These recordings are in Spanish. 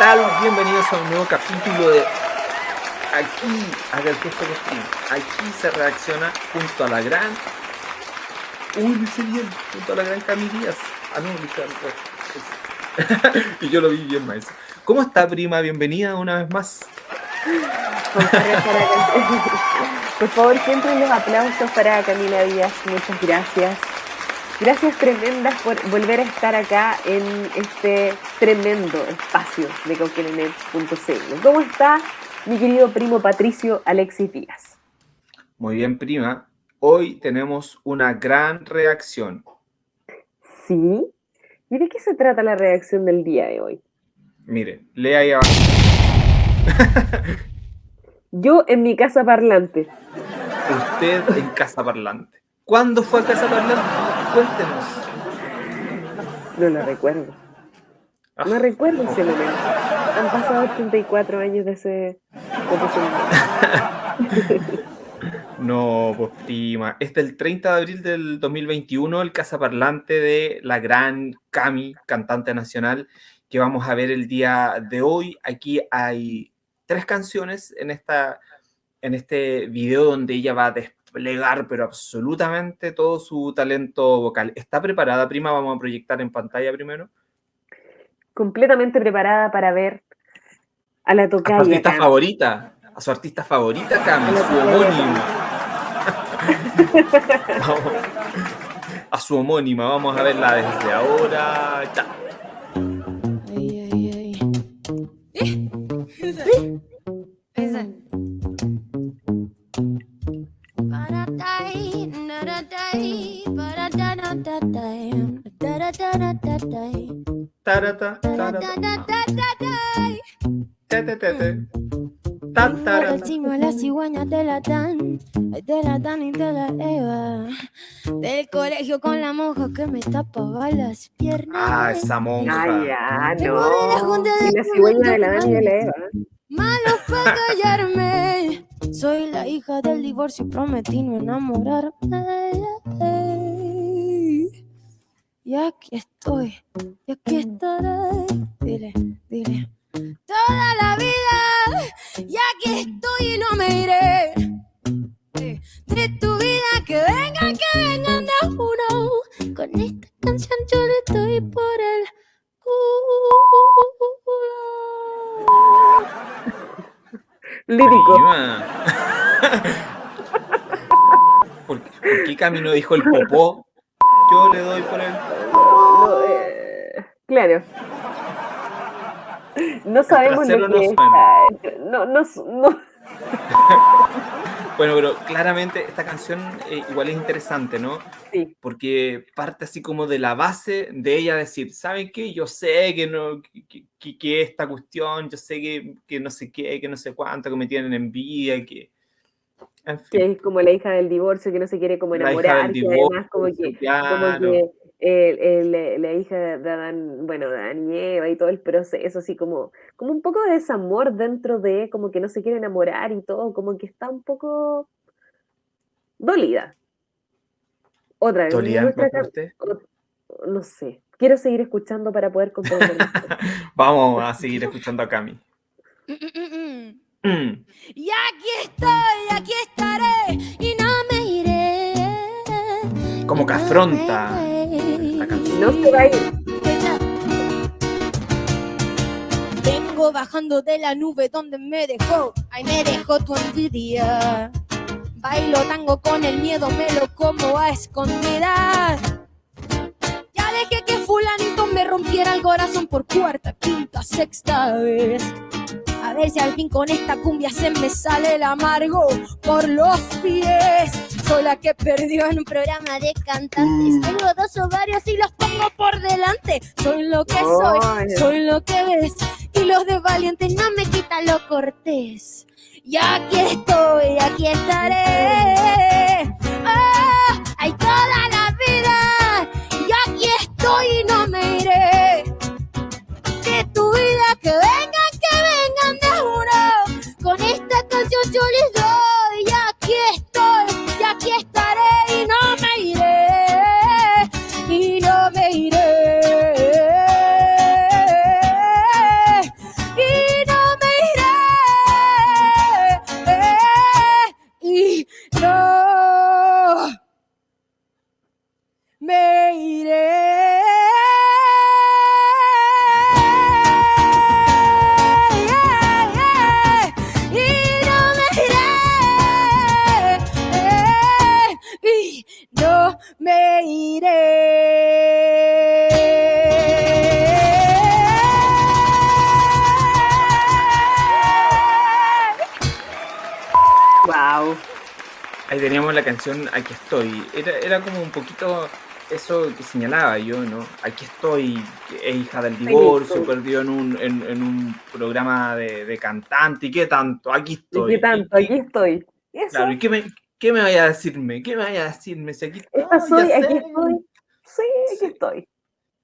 ¿Qué tal? Bienvenidos a un nuevo capítulo de Aquí, haga el gesto que Aquí se reacciona junto a la gran. Uy, dice bien, junto a la gran Cami Díaz. Ah, no, dice Y yo lo vi bien, maestro. ¿Cómo está, prima? Bienvenida una vez más. Por favor, siempre los aplausos para Camila Díaz. Muchas gracias. Gracias tremendas por volver a estar acá en este tremendo espacio de cauquenenet.cl. ¿Cómo está mi querido primo Patricio Alexis Díaz? Muy bien, prima. Hoy tenemos una gran reacción. ¿Sí? ¿Y de qué se trata la reacción del día de hoy? Mire, lea ahí abajo. Yo en mi casa parlante. Usted en casa parlante. ¿Cuándo fue a Casa Parlante? Cuéntenos. No lo recuerdo. No ah. recuerdo ese momento. Han pasado 84 años de ese, No, pues prima. Este es el 30 de abril del 2021, el Casa Parlante de la gran Cami, cantante nacional, que vamos a ver el día de hoy. Aquí hay tres canciones en, esta, en este video donde ella va a desplegar, pero absolutamente todo su talento vocal. ¿Está preparada, prima? Vamos a proyectar en pantalla primero. Completamente preparada para ver a la tocaya. A su artista favorita, a su artista favorita, Cami, su homónima. a su homónima, vamos a verla desde ahora. Chao. La cigüeña te la dan, te la dan y te la eva. Del colegio con la monja que me tapaba las piernas. Ah, esa monja. Ay, ya, no. Y la cigüeña de la Dan y de la Eva. Malo para callarme. Soy la hija del divorcio y prometí no enamorarme. Y aquí estoy, y aquí estaré. Dile, dile. Toda la vida, y aquí estoy y no me iré. De tu vida, que vengan, que vengan de uno. Con esta canción yo le estoy por el culo. Lírico. ¿Por qué, ¿Por qué Camino dijo el popó? Yo le doy por el Claro. No sabemos lo que no, no, no, bueno, pero claramente esta canción eh, igual es interesante, ¿no? Sí. Porque parte así como de la base de ella decir, ¿saben qué? Yo sé que no, que, que, esta cuestión, yo sé que, que, no sé qué, que no sé cuánto, que me tienen envidia, que... Que es como la hija del divorcio, que no se quiere como enamorar, y además como que, como que la hija de Adán, bueno, Adán y Eva y todo el proceso, así como, como un poco de desamor dentro de, como que no se quiere enamorar y todo, como que está un poco dolida. Otra vez. ¿Dolida No sé. Quiero seguir escuchando para poder comprender. Vamos a seguir escuchando a Cami. Mm. Y aquí estoy, aquí estaré y no me iré. Como que afronta no. Vengo bajando de la nube donde me dejó, ay me dejó tu envidia. Bailo tango con el miedo, me lo como a escondidas. Ya dejé que fulanito me rompiera el corazón por cuarta, quinta, sexta vez. A ver si al fin con esta cumbia se me sale el amargo por los pies. Soy la que perdió en un programa de cantantes. Mm. Tengo dos ovarios y los pongo por delante. Soy lo que soy, soy lo que ves. Y los de valientes no me quitan lo cortés. Y aquí estoy, aquí estaré. Oh, hay toda la vida. Y aquí estoy no Ahí teníamos la canción Aquí estoy. Era, era como un poquito eso que señalaba yo, ¿no? Aquí estoy, es hija del divorcio, perdió en un, en, un programa de, cantante, ¿y qué tanto? Aquí estoy. ¿Y qué tanto? Aquí estoy. Claro, ¿y qué me, qué me vaya a decirme? ¿Qué me vaya a decirme? Si aquí estoy, soy, aquí estoy. Sí, aquí estoy.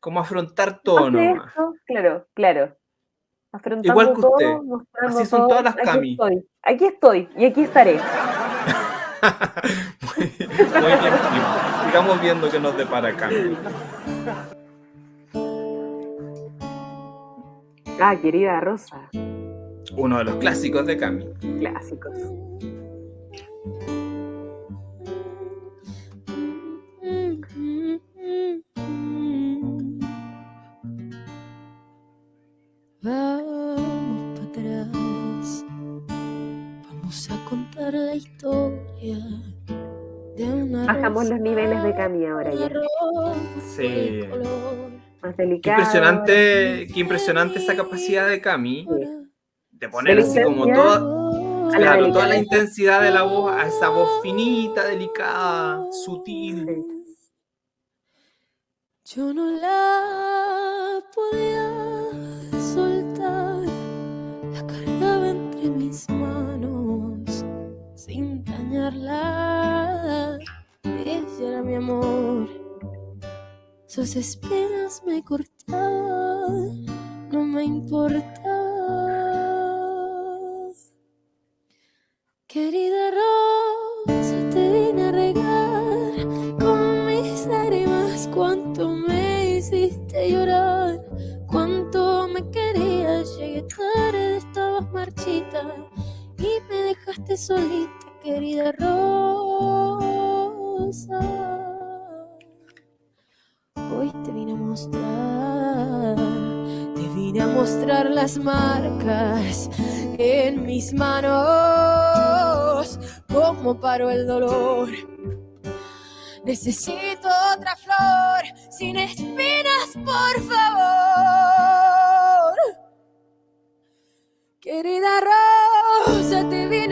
Como afrontar todo, ¿no? Claro, claro. Afrontando Igual que usted. Así son todas las Aquí estoy, aquí estoy y aquí estaré. muy, bien, sigamos viendo qué nos depara Cami. Ah, querida Rosa. Uno de los clásicos de Cami. Clásicos. la historia Bajamos los niveles de Cami ahora ya. Sí. Más delicado. Qué impresionante, qué impresionante esa capacidad de Cami de poner así como toda, claro, toda la intensidad de la voz a esa voz finita, delicada, sutil. Yo no la podía Sus espinas me cortaban, no me importa. Querida Rosa, te vine a regar con mis lágrimas. Cuánto me hiciste llorar, cuánto me querías. Llegué tarde, estabas marchita y me dejaste solita, querida Rosa. Hoy te vine a mostrar, te vine a mostrar las marcas en mis manos, como paró el dolor. Necesito otra flor sin espinas, por favor. Querida Rosa, te vine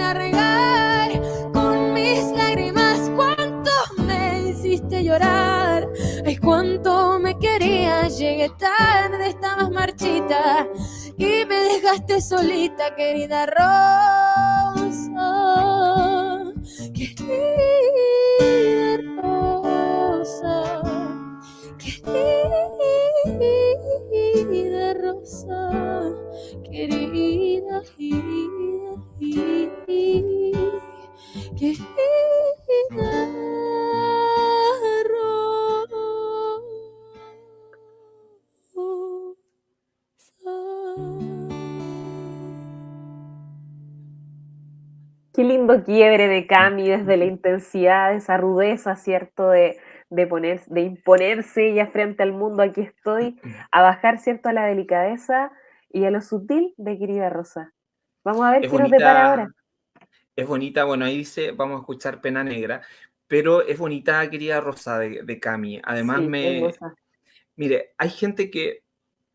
Llegué tarde, estabas marchita y me dejaste solita, querida Rosa. Quiebre de Cami desde la intensidad, esa rudeza, ¿cierto? De, de, poner, de imponerse ya frente al mundo, aquí estoy, a bajar, ¿cierto? A la delicadeza y a lo sutil de querida Rosa. Vamos a ver qué nos depara ahora. Es bonita, bueno, ahí dice, vamos a escuchar Pena Negra, pero es bonita querida Rosa de, Cami. Además me... Mire, hay gente que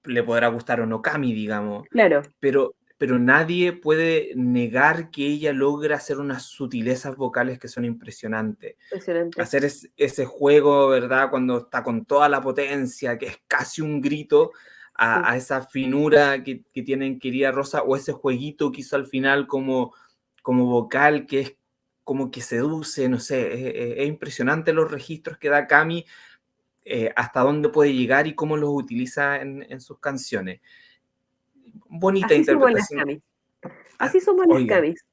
le podrá gustar o no Cami, digamos. Claro. Pero, pero nadie puede negar que ella logra hacer unas sutilezas vocales que son impresionantes. Impresionante. Hacer ese juego, ¿verdad? Cuando está con toda la potencia, que es casi un grito, a, esa finura que, que, tienen querida Rosa o ese jueguito que hizo al final como, como vocal que es como que seduce, no sé, es, impresionante los registros que da Cami, eh, hasta dónde puede llegar y cómo los utiliza en, sus canciones. Bonita interpretación. Así somos las Camis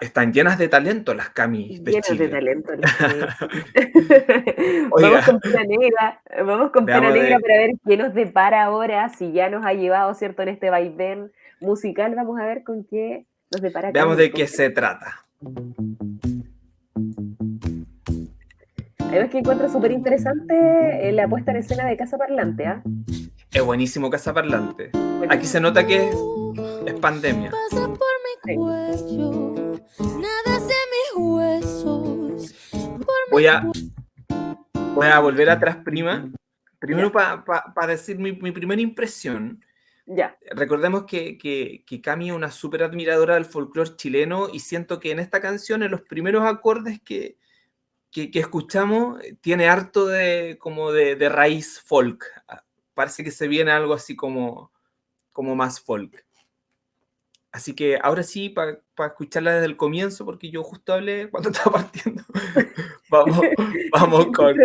están llenas de talento las camis de llenas de talento vamos con pena negra, vamos con pena negra para ver qué nos depara ahora, si ya nos ha llevado, ¿cierto? En este vaivén musical, vamos a ver con qué nos depara. Veamos de qué se trata. Además que encuentro súper interesante eh, la puesta en escena de Casa Parlante, ¿ah? Es buenísimo Casa Parlante. Aquí se nota que es, es pandemia. Voy a, voy a volver atrás, prima. Primero para decir mi, primera impresión. Ya. Recordemos que, que, que Cami es una súper admiradora del folclore chileno y siento que en esta canción, en los primeros acordes que, que, escuchamos, tiene harto de, como de, de, raíz folk. Parece que se viene algo así como, como más folk. Así que ahora sí, para escucharla desde el comienzo, porque yo justo hablé cuando estaba partiendo. vamos, vamos con.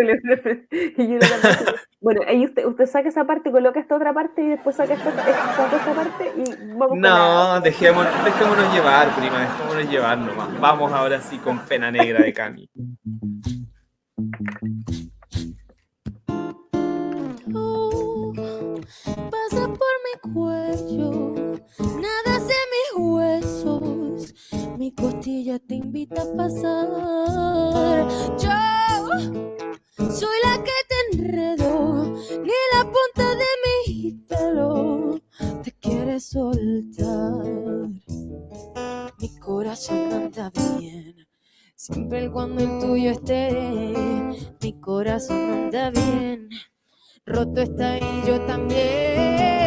bueno, ahí usted, usted saca esa parte, coloca esta otra parte y después saca esta, esta parte y vamos No, dejémonos, dejémonos llevar, prima, dejémonos llevar nomás. Vamos ahora sí con pena negra de Cami. Cuando el tuyo esté, mi corazón anda bien. Roto está y yo también.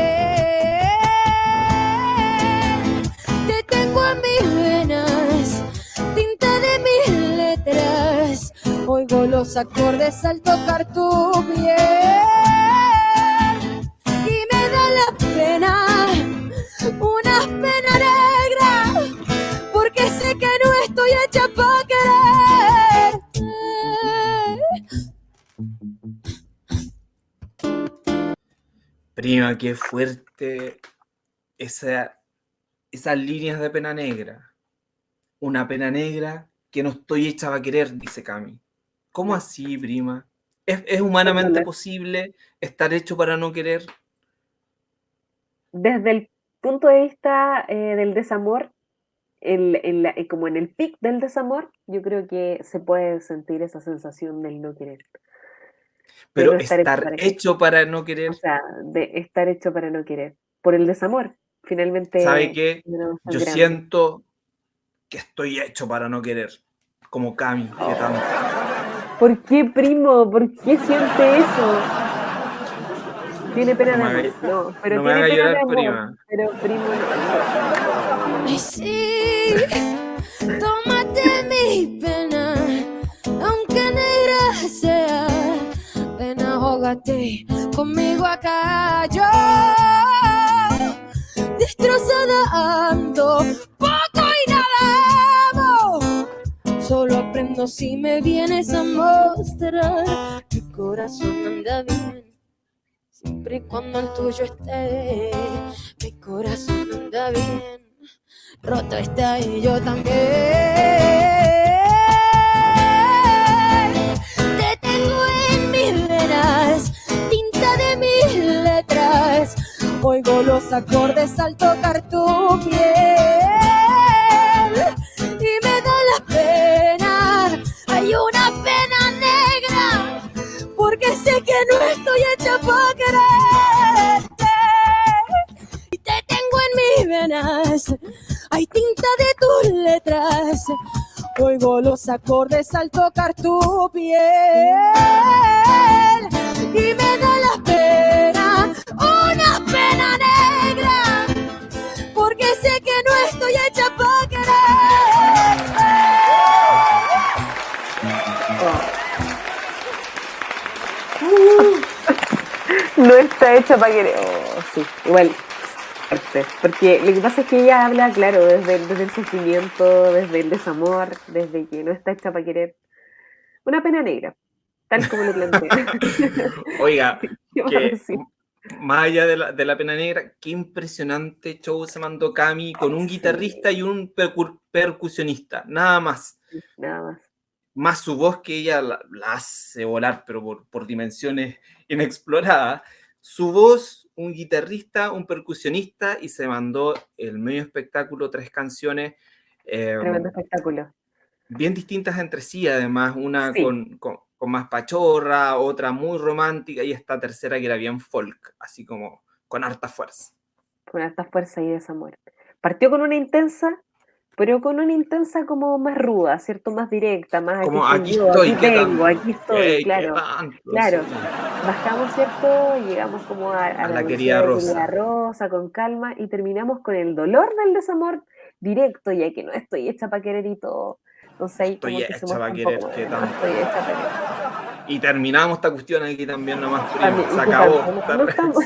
mis venas, tinta de mis letras. Oigo los acordes al tocar tu piel y me da la pena, Prima, qué fuerte esa esas líneas de pena negra. Una pena negra que no estoy hecha a querer, dice Cami. ¿Cómo así, prima? ¿Es, humanamente posible estar hecho para no querer? Desde el punto de vista eh, del desamor, eh, como en el pic del desamor, yo creo que se puede sentir esa sensación del no querer. Pero estar, hecho, para no querer. O sea, de estar hecho para no querer. Por el desamor. Finalmente. ¿Sabe qué? Yo siento que estoy hecho para no querer, como Cami, que oh. tanto. ¿Por qué, primo? ¿Por qué siente eso? Tiene pena de amor. No, pero tiene pena llorar, de amor. Prima. Pero primo. Ay, sí, ahógate conmigo acá. Yo destrozada ando, poco y nada Solo aprendo si me vienes a mostrar. Mi corazón anda bien, siempre y cuando el tuyo esté. Mi corazón anda bien, roto está y yo también. Te tengo en tinta de mis letras. Oigo los acordes al tocar tu piel Oigo los acordes al tocar tu piel y me da la pena una pena negra, porque sé que no estoy hecha para querer. no está hecha para querer. Oh, sí, igual. Porque lo que pasa es que ella habla, claro, desde, desde el sufrimiento, desde el desamor, desde que no está hecha para querer. Una pena negra, tal como lo plantea. Oiga, que, más allá de la, de la, pena negra, qué impresionante show se mandó Cami con un guitarrista y un percusionista, nada más. Nada más. Más su voz que ella la, hace volar, pero por, por, dimensiones inexploradas. Su voz, un guitarrista, un percusionista y se mandó el medio espectáculo, tres canciones. Eh, Tremendo espectáculo. Bien distintas entre sí, además, una con más pachorra, otra muy romántica y esta tercera que era bien folk, así como con harta fuerza. Con harta fuerza y desamor. Partió con una intensa, pero con una intensa como más ruda, ¿cierto? Más directa, más como aquí, estoy, aquí tengo, aquí estoy, claro. claro. Bajamos, ¿cierto? Llegamos como a, la, querida Rosa. Rosa con calma y terminamos con el dolor del desamor directo, ya que no estoy hecha para querer y todo. Entonces ahí estoy hecha para querer, que tanto. Estoy hecha para querer. Y terminamos esta cuestión aquí también nomás, primo. Se acabó. No, estamos...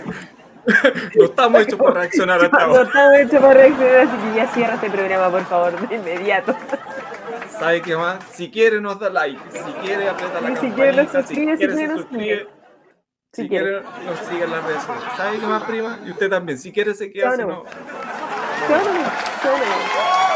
no estamos hechos para reaccionar hasta ahora. No estamos hechos para reaccionar, así que ya cierra este programa, por favor, de inmediato. ¿Sabe qué más? Si quiere nos da like, si quiere aprieta la si quiere nos suscribe, si quiere nos suscribe. Si, quiere nos sigue en las redes sociales. ¿Sabe qué más, prima? Y usted también. Si quiere se queda, si no... Chao, chao.